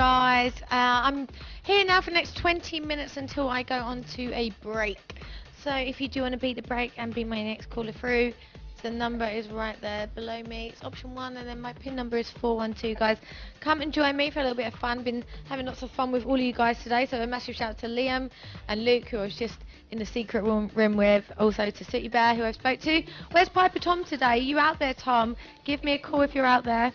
guys. Uh, I'm here now for the next 20 minutes until I go on to a break. So if you do want to beat the break and be my next caller through, the number is right there below me. It's option one, and then my pin number is 412, guys. Come and join me for a little bit of fun. Been having lots of fun with all of you guys today. So a massive shout out to Liam and Luke, who I was just in the secret room, room with. Also to City Bear, who I spoke to. Where's Piper Tom today? Are You out there, Tom? Give me a call if you're out there.